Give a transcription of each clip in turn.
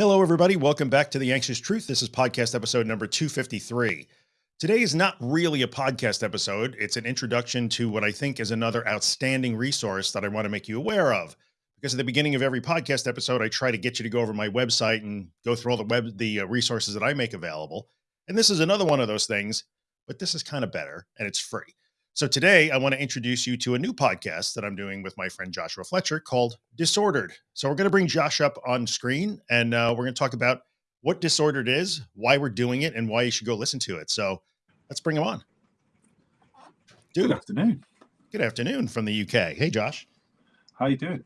Hello, everybody. Welcome back to The Anxious Truth. This is podcast episode number 253. Today is not really a podcast episode. It's an introduction to what I think is another outstanding resource that I want to make you aware of. Because at the beginning of every podcast episode, I try to get you to go over my website and go through all the web, the uh, resources that I make available. And this is another one of those things, but this is kind of better and it's free. So today I want to introduce you to a new podcast that I'm doing with my friend Joshua Fletcher called Disordered. So we're going to bring Josh up on screen and uh, we're going to talk about what Disordered is, why we're doing it, and why you should go listen to it. So let's bring him on. Dude, good afternoon. Good afternoon from the UK. Hey, Josh. How you doing?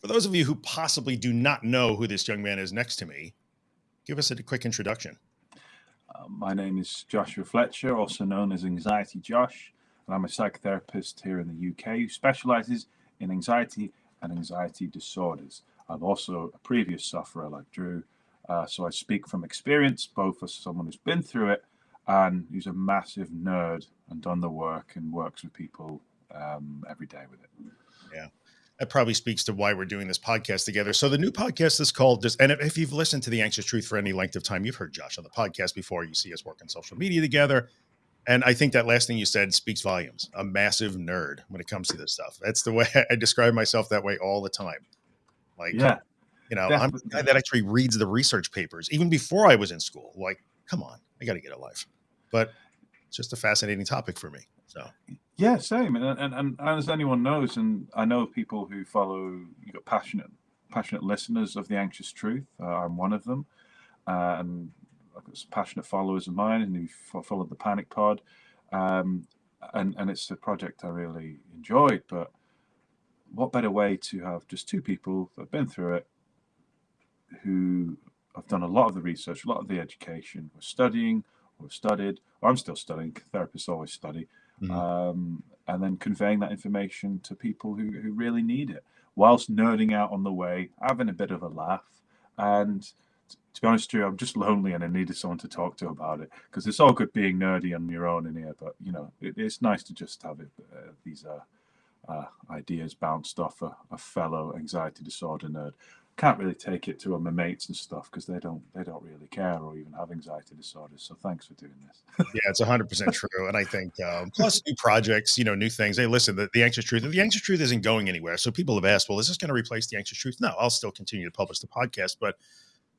For those of you who possibly do not know who this young man is next to me, give us a quick introduction. Uh, my name is Joshua Fletcher, also known as Anxiety Josh and I'm a psychotherapist here in the UK who specializes in anxiety and anxiety disorders. I'm also a previous sufferer like Drew, uh, so I speak from experience, both as someone who's been through it and who's a massive nerd and done the work and works with people um, every day with it. Yeah. That probably speaks to why we're doing this podcast together. So the new podcast is called and if you've listened to the anxious truth for any length of time, you've heard Josh on the podcast before. You see us work on social media together. And I think that last thing you said speaks volumes. A massive nerd when it comes to this stuff. That's the way I describe myself that way all the time. Like, yeah, you know, I'm the guy that actually reads the research papers even before I was in school. Like, come on, I got to get a life. But it's just a fascinating topic for me. So, yeah, same. And, and, and as anyone knows, and I know people who follow, you got passionate, passionate listeners of the anxious truth. Uh, I'm one of them. Uh, and I've got some passionate followers of mine and who followed the Panic Pod, um, and and it's a project I really enjoyed. But what better way to have just two people that have been through it, who have done a lot of the research, a lot of the education, we're studying, or studied, or I'm still studying. Therapists always study, mm-hmm. um, and then conveying that information to people who who really need it, whilst nerding out on the way, having a bit of a laugh, and to be honest you, I'm just lonely and I needed someone to talk to about it because it's all good being nerdy on your own in here, but you know, it, it's nice to just have it, uh, these uh, uh, ideas bounced off a, a, fellow anxiety disorder nerd. Can't really take it to my mates and stuff because they don't they don't really care or even have anxiety disorders. So thanks for doing this. yeah, it's 100 percent true, and I think um, plus new projects, you know, new things. Hey, listen, the, the anxious truth, the anxious truth isn't going anywhere. So people have asked, well, is this going to replace the anxious truth? No, I'll still continue to publish the podcast, but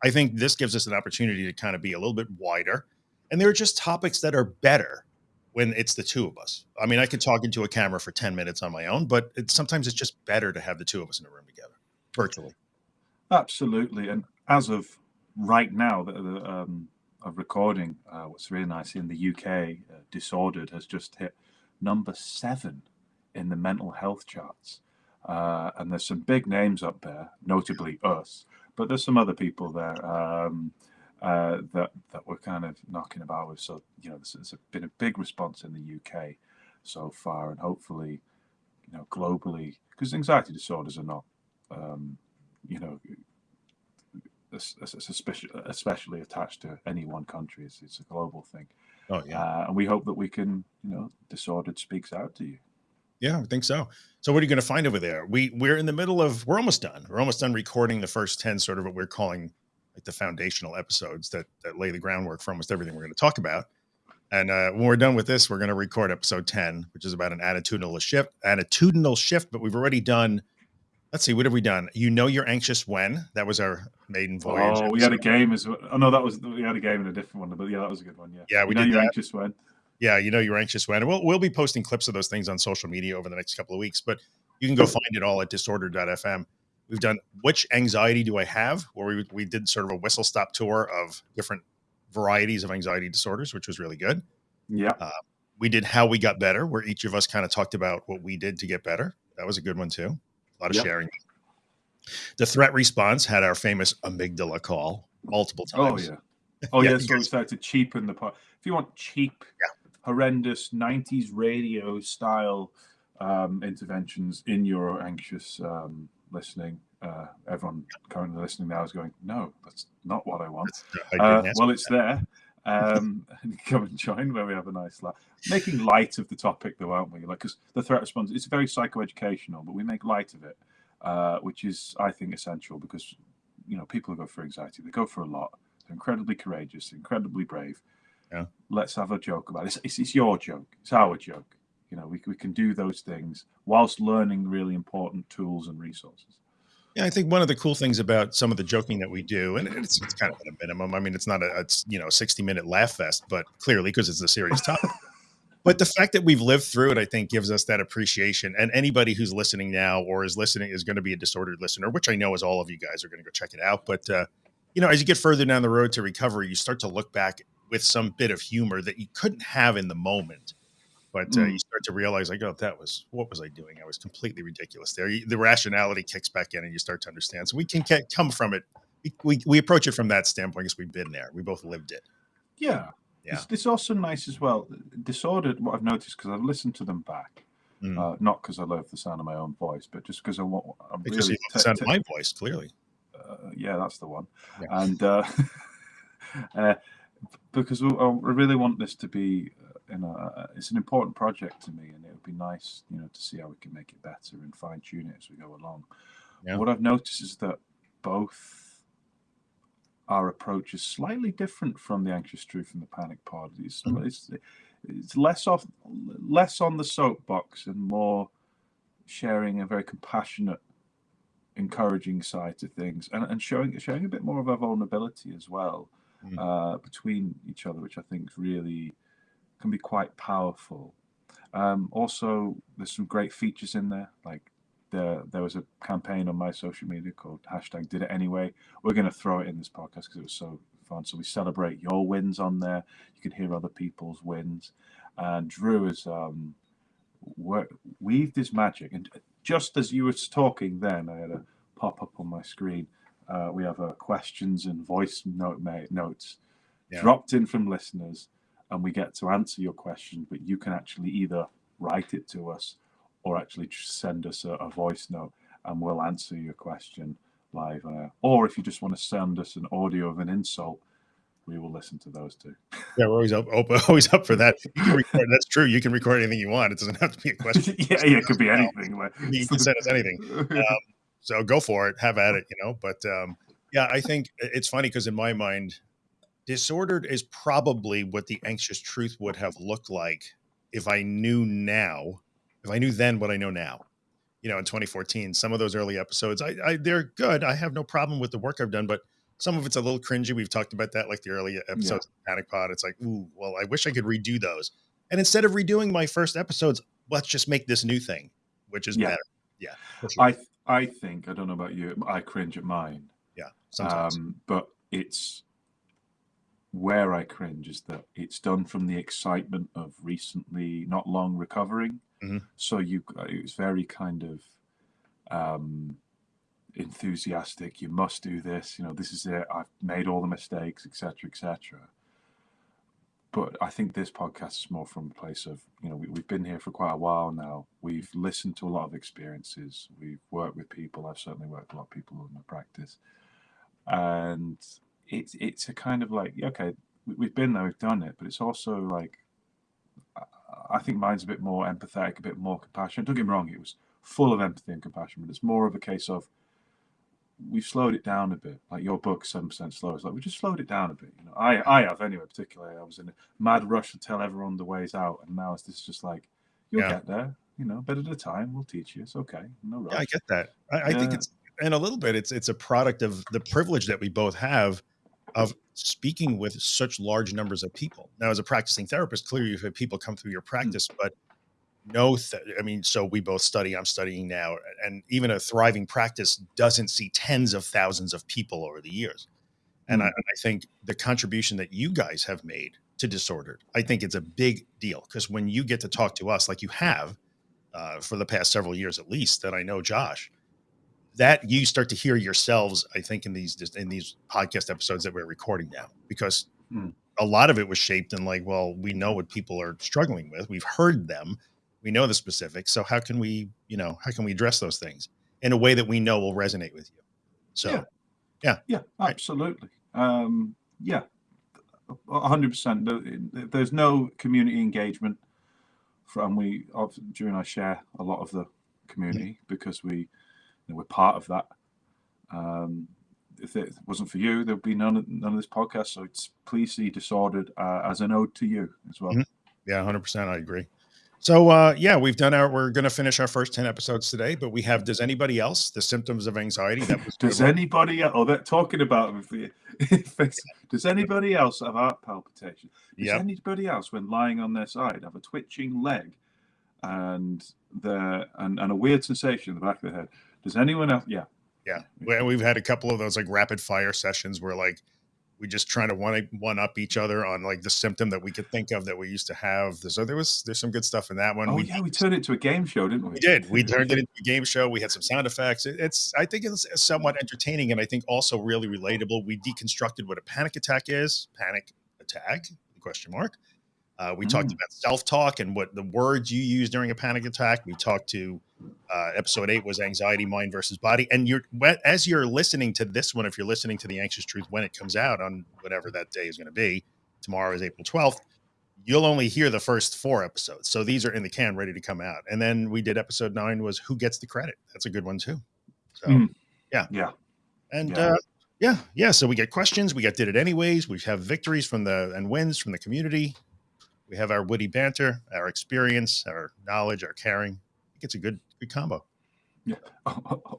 I think this gives us an opportunity to kind of be a little bit wider. And there are just topics that are better when it's the two of us. I mean, I could talk into a camera for 10 minutes on my own, but it, sometimes it's just better to have the two of us in a room together virtually. Absolutely. And as of right now, the, the um, of recording, uh, what's really nice in the UK, uh, Disordered has just hit number seven in the mental health charts. Uh, and there's some big names up there, notably us but there's some other people there um, uh, that that we're kind of knocking about with. So you know, there's, there's been a big response in the UK so far, and hopefully, you know, globally, because anxiety disorders are not, um, you know, especially especially attached to any one country. It's, it's a global thing. Oh yeah, uh, and we hope that we can, you know, disordered speaks out to you. Yeah, I think so. So what are you going to find over there? We we're in the middle of we're almost done. We're almost done recording the first 10 sort of what we're calling like the foundational episodes that that lay the groundwork for almost everything we're going to talk about. And uh, when we're done with this, we're going to record episode 10, which is about an attitudinal shift, attitudinal shift, but we've already done Let's see, what have we done? You know you're anxious when? That was our maiden voyage. Oh, episode. we had a game as well. Oh no, that was we had a game in a different one, but yeah, that was a good one. Yeah. Yeah, we you know you're anxious when yeah, you know, you're anxious when. we'll we'll be posting clips of those things on social media over the next couple of weeks, but you can go find it all at disorder.fm. We've done which anxiety do I have, where we we did sort of a whistle stop tour of different varieties of anxiety disorders, which was really good. Yeah. Uh, we did how we got better, where each of us kind of talked about what we did to get better. That was a good one too. A lot of yep. sharing. The threat response had our famous amygdala call multiple oh, times. Oh yeah. Oh yeah. so we started to cheapen the part. If you want cheap, yeah horrendous 90s radio style um, interventions in your anxious um, listening. Uh, everyone currently listening now is going, no, that's not what I want. Uh, well, it's there. Um, come and join where we have a nice laugh. Making light of the topic, though, aren't we? Like, because the threat response, it's very psychoeducational, but we make light of it, uh, which is, I think, essential because you know, people who go for anxiety, they go for a lot. They're incredibly courageous, incredibly brave. Yeah. Let's have a joke about it. It's, it's, it's your joke. It's our joke. You know, we, we can do those things whilst learning really important tools and resources. Yeah, I think one of the cool things about some of the joking that we do, and it's, it's kind of at a minimum. I mean, it's not a it's you know sixty minute laugh fest, but clearly because it's a serious topic. but the fact that we've lived through it, I think, gives us that appreciation. And anybody who's listening now or is listening is going to be a disordered listener, which I know is all of you guys are going to go check it out. But uh, you know, as you get further down the road to recovery, you start to look back with some bit of humor that you couldn't have in the moment but uh, mm. you start to realize like oh that was what was i doing? I was completely ridiculous there. The rationality kicks back in and you start to understand. So we can come from it we, we approach it from that standpoint because we've been there. We both lived it. Yeah. Yeah. It's, it's also nice as well disordered what i've noticed because i've listened to them back mm. uh, not because i love the sound of my own voice but just because i want i'm because really you sound of my voice clearly. Uh, yeah that's the one. Yeah. and uh, uh because I really want this to be uh, you know, uh, uh, it's an important project to me, and it would be nice, you know, to see how we can make it better and fine tune it as we go along. Yeah. What I've noticed is that both our approach is slightly different from the anxious truth and the panic pod. It's, mm-hmm. it's, it's less off, less on the soapbox and more sharing a very compassionate, encouraging side to things, and, and showing showing a bit more of our vulnerability as well mm-hmm. uh, between each other, which I think really can be quite powerful. Um, also, there's some great features in there. Like there, there was a campaign on my social media called hashtag Did It Anyway. We're going to throw it in this podcast because it was so fun. So we celebrate your wins on there. You can hear other people's wins. And Drew has um, weaved his magic. And just as you were talking, then I had a pop up on my screen. Uh, we have uh, questions and voice note notes yeah. dropped in from listeners and we get to answer your question, but you can actually either write it to us or actually send us a, a voice note and we'll answer your question live. Uh, or if you just want to send us an audio of an insult, we will listen to those too. Yeah, we're always up, always up for that. Record, that's true. You can record anything you want. It doesn't have to be a question. yeah, yeah, it could be anything. you can send us anything. Um, so go for it. Have at it. You know. But um, yeah, I think it's funny because in my mind, disordered is probably what the anxious truth would have looked like if I knew now, if I knew then what I know now. You know, in 2014, some of those early episodes, I, I they're good. I have no problem with the work I've done, but some of it's a little cringy. We've talked about that, like the early episodes yeah. of Panic Pod. It's like, ooh, well, I wish I could redo those. And instead of redoing my first episodes, let's just make this new thing, which is yeah. better. Yeah. Sure. I I think I don't know about you. I cringe at mine. Yeah. Sometimes. Um, but it's where I cringe is that it's done from the excitement of recently, not long recovering. Mm-hmm. So you, it's very kind of um, enthusiastic. You must do this. You know, this is it. I've made all the mistakes, etc., etc. But I think this podcast is more from a place of, you know, we, we've been here for quite a while now. We've listened to a lot of experiences. We've worked with people. I've certainly worked with a lot of people in my practice, and it's it's a kind of like okay, we've been there, we've done it, but it's also like I think mine's a bit more empathetic, a bit more compassionate. Don't get me wrong, it was full of empathy and compassion, but it's more of a case of we've slowed it down a bit. Like your book, seven percent slow. It's like we just slowed it down a bit. You know, I I have anyway. Particularly, I was in a mad rush to tell everyone the ways out, and now it's this just like you'll yeah. get there. You know, bit at a time. We'll teach you. It's okay. No rush. Yeah, I get that. I, I think it's and a little bit. It's it's a product of the privilege that we both have of speaking with such large numbers of people. Now, as a practicing therapist, clearly you have had people come through your mm. practice, mm. but no, th- I mean, so we both study, I'm studying now, and even a thriving practice doesn't see tens of thousands of people over the years. And, mm. I, and I think the contribution that you guys have made to disordered, I think it's a big deal because when you get to talk to us like you have uh, for the past several years at least, that I know Josh, that you start to hear yourselves i think in these in these podcast episodes that we're recording now because hmm. a lot of it was shaped in like well we know what people are struggling with we've heard them we know the specifics so how can we you know how can we address those things in a way that we know will resonate with you so yeah yeah, yeah absolutely right. um yeah 100% there's no community engagement from we during I share a lot of the community yeah. because we know, we're part of that. Um, if it wasn't for you, there'd be none of, none of this podcast. So it's please see Disordered uh, as an ode to you as well. Mhm. Yeah, hundred percent. I agree. So uh, yeah, we've done our. We're going to finish our first ten episodes today, but we have. Does anybody else the symptoms of anxiety? That was Does anybody? Oh, they're talking about. Does anybody else have heart palpitation? Does Yep. anybody else, when lying on their side, have a twitching leg and the and, and a weird sensation in the back of the head? Does anyone else? Yeah, Yeah, well, we've had a couple of those like rapid fire sessions where like we just trying to one one up each other on like the symptom that we could think of that we used to have. So there was there's some good stuff in that one. Oh we, yeah, we turned it into a game show, didn't we? we did. We turned it into a game show. We had some sound effects. It- It's I think it's somewhat entertaining and I think also really relatable. We deconstructed what a panic attack is. Panic attack? Question mark. Uh, we talked Mm. about self talk and what the words you use during a panic attack. We talked to uh, episode eight was anxiety, mind versus body. And you're as you're listening to this one, if you're listening to the anxious truth when it comes out on whatever that day is going to be, tomorrow is April 12th. You'll only hear the first four episodes. So these are in the can ready to come out. And then we did episode nine was who gets the credit. That's a good one too. So Mm. yeah. Yeah. And Yeah. uh yeah, yeah. So we get questions, we get did it anyways. We have victories from the and wins from the community. We have our witty banter, our experience, our knowledge, our caring. I think it's a good good combo. Yeah.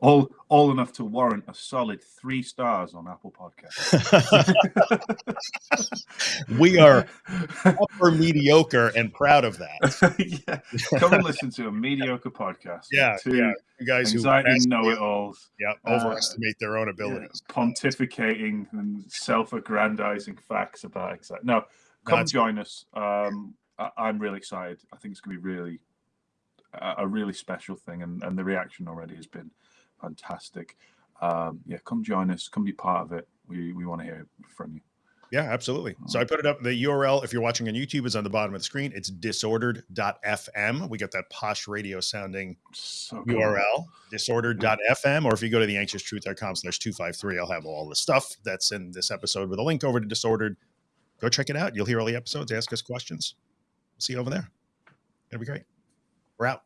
all all enough to warrant a solid three stars on Apple Podcasts. we are upper mediocre and proud of that. yeah. Come and listen to a mediocre podcast. Yeah, yeah. You guys who anxiety ask- know-it-alls, yeah, Uh, overestimate their own yeah, abilities. pontificating and self-aggrandizing facts about anxiety. No, come That's- join us. Um, I, I'm really excited. I think it's going to be really a, a really special thing, and, and the reaction already has been fantastic. Um, yeah, come join us. Come be part of it. We we want to hear from you. Yeah, absolutely. So I put it up. The URL, if you're watching on YouTube, is on the bottom of the screen. It's disordered.fm. We got that posh radio sounding So cool. URL, disordered.fm. Or if you go to the anxioustruth.com slash 253, I'll have all the stuff that's in this episode with a link over to Disordered. Go check it out. You'll hear all the episodes. Ask us questions. See you over there. It'll be great. We're out.